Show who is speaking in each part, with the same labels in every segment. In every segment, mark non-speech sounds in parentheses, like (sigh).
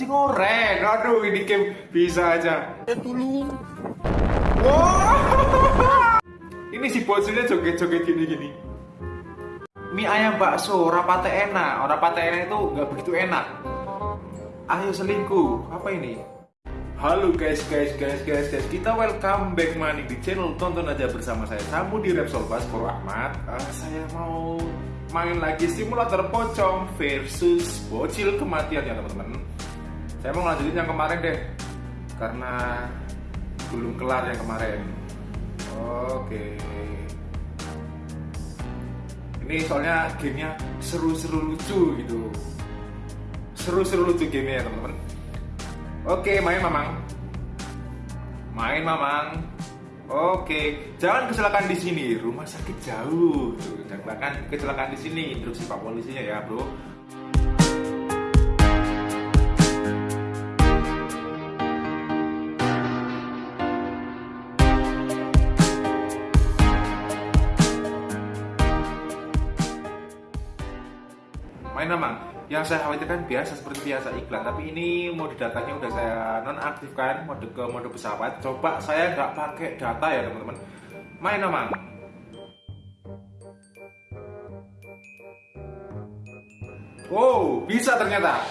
Speaker 1: kunci ngorek. Aduh, ini game bisa aja.
Speaker 2: Ya dulu.
Speaker 1: Wow. Ini si bocilnya joget-joget gini-gini. Mie ayam bakso, rapate enak. Rapate enak itu nggak begitu enak. Ayo selingkuh. Apa ini? Halo guys, guys, guys, guys, guys. Kita welcome back money di channel tonton aja bersama saya Samu di Repsol Baskoro Ahmad. Uh, saya mau main lagi simulator pocong versus bocil kematian ya teman-teman. Saya mau lanjutin yang kemarin deh, karena belum kelar yang kemarin. Oke. Ini soalnya gamenya seru-seru lucu gitu. Seru-seru lucu gamenya ya teman-teman. Oke, main mamang. Main mamang. Oke, jangan kecelakaan di sini. Rumah sakit jauh. Jangan kecelakaan di sini. Instruksi Pak polisinya ya, Bro. Main mamang yang saya khawatirkan biasa seperti biasa iklan tapi ini mode datanya udah saya nonaktifkan mode ke mode pesawat coba saya nggak pakai data ya teman-teman main mamang Wow, bisa ternyata.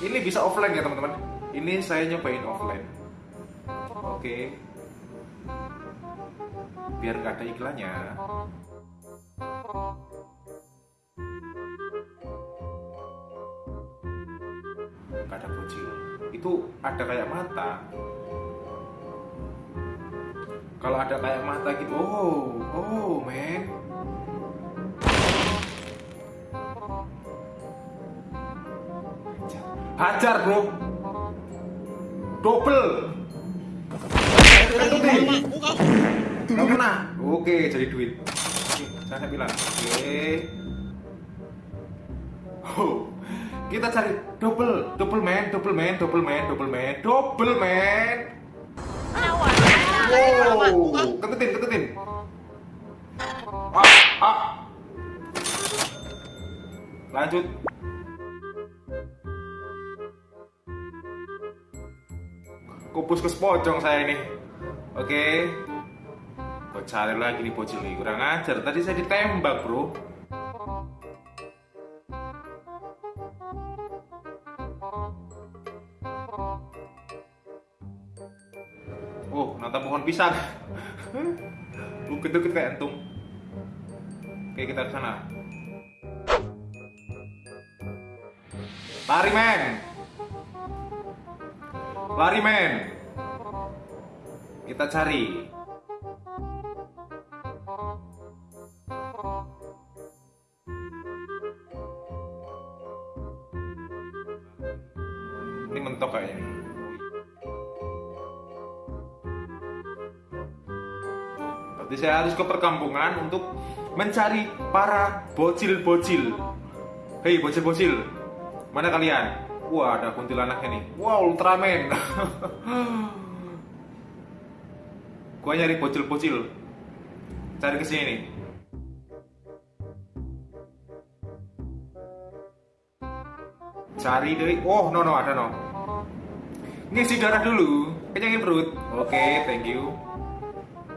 Speaker 1: Ini bisa offline ya teman-teman. Ini saya nyobain offline. Oke. Biar nggak ada iklannya. Ada bocil. Itu ada kayak mata. Kalau ada kayak mata gitu, oh, oh, men. Hajar bro. Double. Gak kena Oke jadi duit. Saya bilang. Oke. Oh, kita cari double, double man, double man, double man, double man, double man. Wow, ketutin, ketutin. Ah, ah. Lanjut. Kupus ke pocong saya ini. Oke. Kok cari lagi nih bocil nih, kurang ajar. Tadi saya ditembak, bro. Pohon pisang. Bukit-bukit kayak entung. Oke, kita ke sana. Lari, men. Lari, men. Kita cari. Berarti saya harus ke perkampungan untuk mencari para bocil-bocil. Hei bocil-bocil, mana kalian? Wah ada kuntilanaknya nih. Wow Ultraman. (laughs) Gua nyari bocil-bocil. Cari ke sini nih. Cari dari Oh no no ada no. Ngisi darah dulu. Kenyangin perut. Oke, thank you.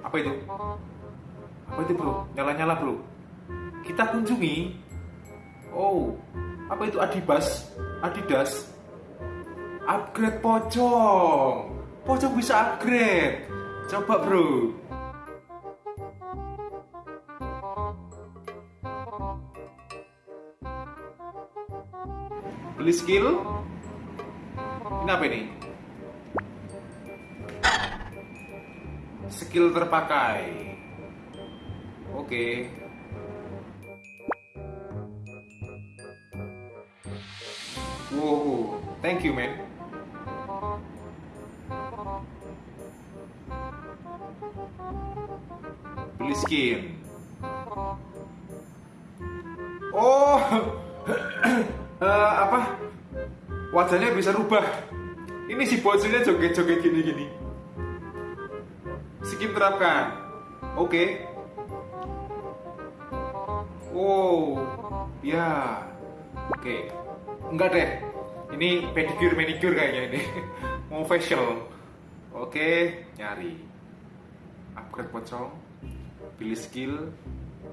Speaker 1: Apa itu? Apa itu bro? Nyala-nyala bro. Kita kunjungi. Oh, apa itu Adibas? Adidas. Upgrade pocong. Pocong bisa upgrade. Coba bro. Beli skill. Ini apa ini? Skill terpakai. Oke. Wow, thank you man. Beli skin. Oh, (clears throat) eh, apa? Wajahnya bisa rubah. Ini si bocilnya joget-joget gini-gini. Skin terapkan. Oke. Oh, ya. Oke. Enggak deh. Ini ini pedicure manicure kayaknya ini. (laughs) Mau facial. Oke nyari. Upgrade pocong pilih skill.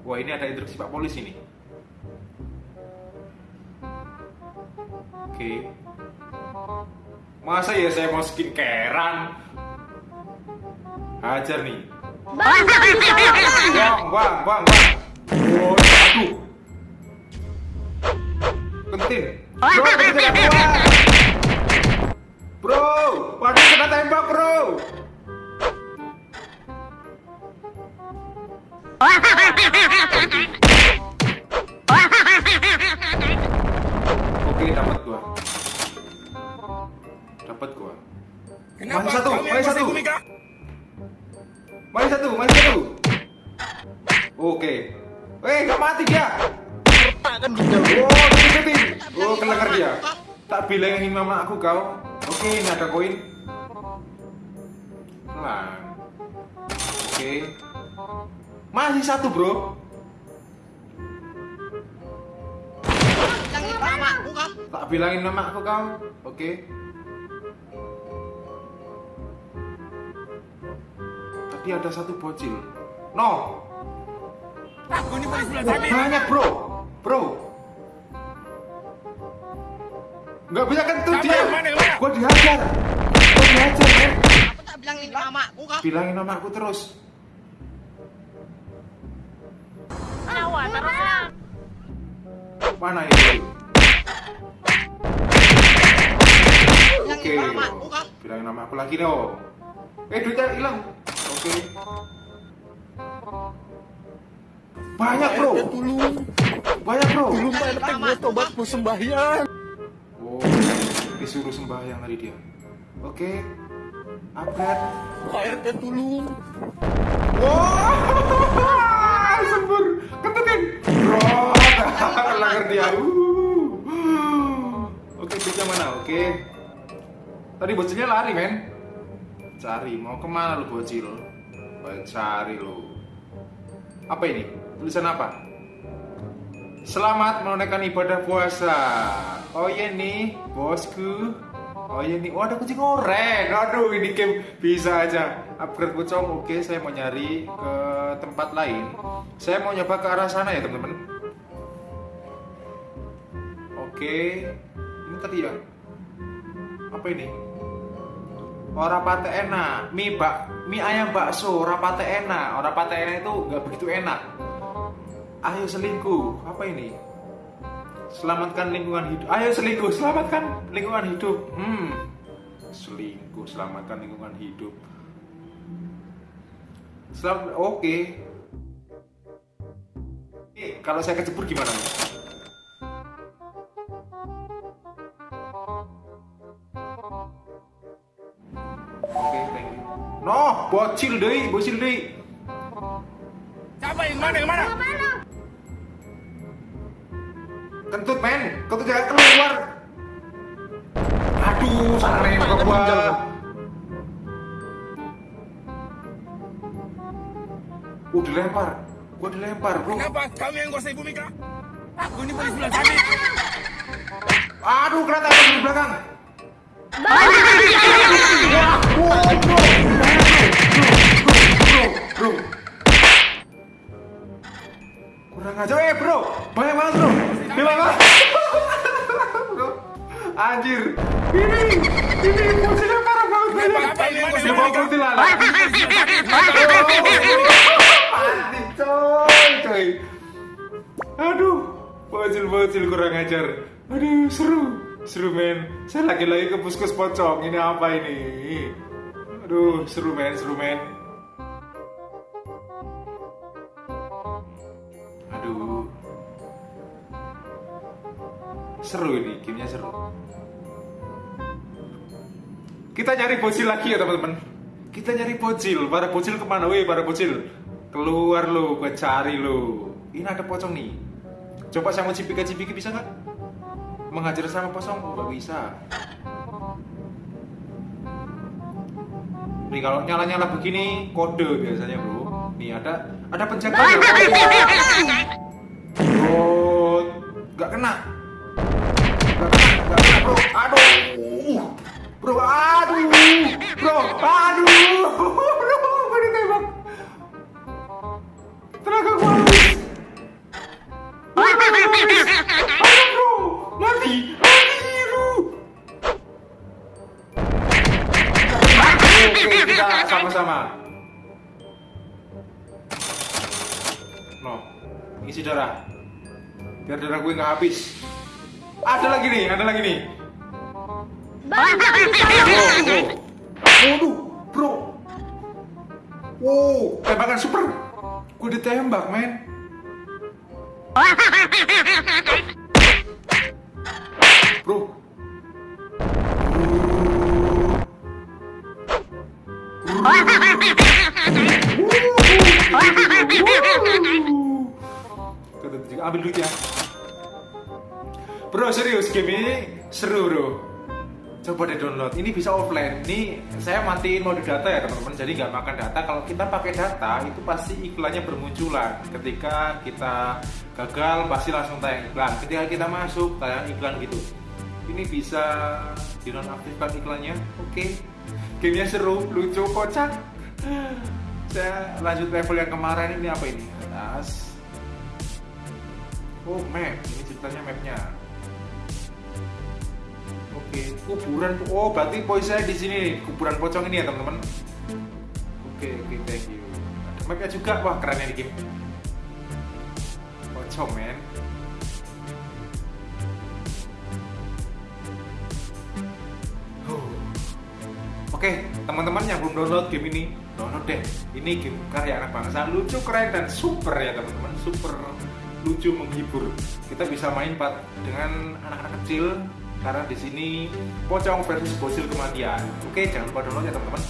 Speaker 1: Wah ini ada instruksi pak polisi nih oke. Masa ya saya mau skincarean? Hajar nih.
Speaker 2: Bang,
Speaker 1: bang bang bang bang penting bro penting tidak keluar. Bro waduh kena tembak bro. Oke dapat gua. Dapat gua. Masih satu masih satu. masih satu masih satu. Oke. Eh gak mati dia.
Speaker 3: Kan gitu.
Speaker 1: Oh. Oh, kelengar dia. Tak bilangin mama aku kau. Oke, ini ada koin. Pelan. Oke. Masih satu, Bro. Tak bilangin nama aku kau. Oke. Tadi ada satu bocil. No. Banyak, Bro. Bro. Nggak bisa kentut dia. Gua dihajar. Gua dihajar.
Speaker 4: Aku tak bilangin mamaku kah?
Speaker 1: Bilangin nama aku terus.
Speaker 2: Nyawa.
Speaker 1: Mana itu? Oke.
Speaker 4: Bilangin mamaku
Speaker 1: nama aku lagi dong. Eh, duitnya hilang. Oke. Banyak, Bro.
Speaker 3: Ya
Speaker 1: Banyak, Bro.
Speaker 3: tulung Pak RT gue tobat sembahyang.
Speaker 1: Oh, disuruh sembahyang tadi dia. Oke. Upgrade.
Speaker 3: Pak RT tulung.
Speaker 1: Wah, sembur, ketutin, bro, langgar (laughs) dia. Uh. Oke, duitnya mana? Oke. Tadi bocilnya lari, men. Cari, mau ke mana lu bocil? Cari lu. Apa ini? Tulisan apa? Selamat menunaikan ibadah puasa. Oh iya nih, bosku. Oh iya nih, oh ada kucing oranye. Aduh, ini game bisa aja. Upgrade pocong, oke. Saya mau nyari ke tempat lain. Saya mau nyoba ke arah sana ya, teman-teman. Oke, ini tadi ya. Apa ini? Oh, rapate enak. Mie bak, mie ayam bakso, rapate enak. Orang rapate enak itu nggak begitu enak. Ayo selingkuh. Apa ini? Selamatkan lingkungan hidup. Ayo selingkuh, selamatkan lingkungan hidup. Hmm. Selingkuh, selamatkan lingkungan hidup. Selam oke. Eh, kalau saya kecebur gimana? Oke, thank you. No, bocil deh, bocil deh.
Speaker 3: Siapa yang mana yang mana?
Speaker 2: Mana?
Speaker 1: Kentut men, kentut jangan keluar. Aduh, salah nembak gua. Uh, dilempar. Gua dilempar, bro.
Speaker 3: Kenapa kamu yang kuasai bumi kah? Aku ini polisi bulan sabit.
Speaker 1: Aduh, kereta ada di belakang. Kurang aja, eh bro. Banget anjir. Ini, ini musuhnya parah banget Dia bawa kuntilanak. Mati coy, coy. Aduh, bocil-bocil kurang ajar. Aduh, seru. Seru men. Saya lagi-lagi ke puskus pocong. Ini apa ini? Aduh, seru men, seru men. Seru ini, gamenya seru. Kita nyari bocil lagi ya teman-teman. Kita nyari bocil. Para bocil ke mana? Weh, para bocil. Keluar lo, gue cari lo. Ini ada pocong nih. Coba saya mau cipika-cipiki bisa nggak? Menghajar sama pocong? Nggak bisa. Nih kalau nyala-nyala begini kode biasanya bro. Nih ada ada penjaga ya. Oh, nggak kena. Bro. Aduh. Bro, aduh, bro, aduh, (laughs) bro, gue ditembak. Tenaga gue habis. Aduh, bro, mati, mati, bro. Oke, kita sama-sama. No, isi darah. Biar darah gue nggak habis. Ada lagi nih, ada lagi nih.
Speaker 2: Bang, jangan ditolong.
Speaker 1: Waduh, bro. Wow, tembakan super. Gue ditembak, men. Bro. Ambil duit ya. Bro, serius game ini seru, bro coba deh download. Ini bisa offline. Ini saya matiin mode data ya teman-teman. Jadi nggak makan data. Kalau kita pakai data itu pasti iklannya bermunculan. Ketika kita gagal pasti langsung tayang iklan. Ketika kita masuk tayang iklan gitu. Ini bisa dinonaktifkan iklannya. Oke. Gamenya seru lucu kocak. Saya lanjut level yang kemarin. Ini apa ini? Atas. Oh map. Ini ceritanya mapnya Oke, kuburan. Oh, berarti poin saya di sini kuburan pocong ini ya, teman-teman. Oke, oke, thank you. Ada mapnya juga, wah keren ya di game. Pocong, men. Huh. Oke, teman-teman yang belum download game ini, download deh. Ini game karya anak bangsa, lucu, keren, dan super ya teman-teman, super lucu menghibur. Kita bisa main dengan anak-anak kecil karena di sini pocong versus bocil kematian. Oke, jangan lupa download ya teman-teman.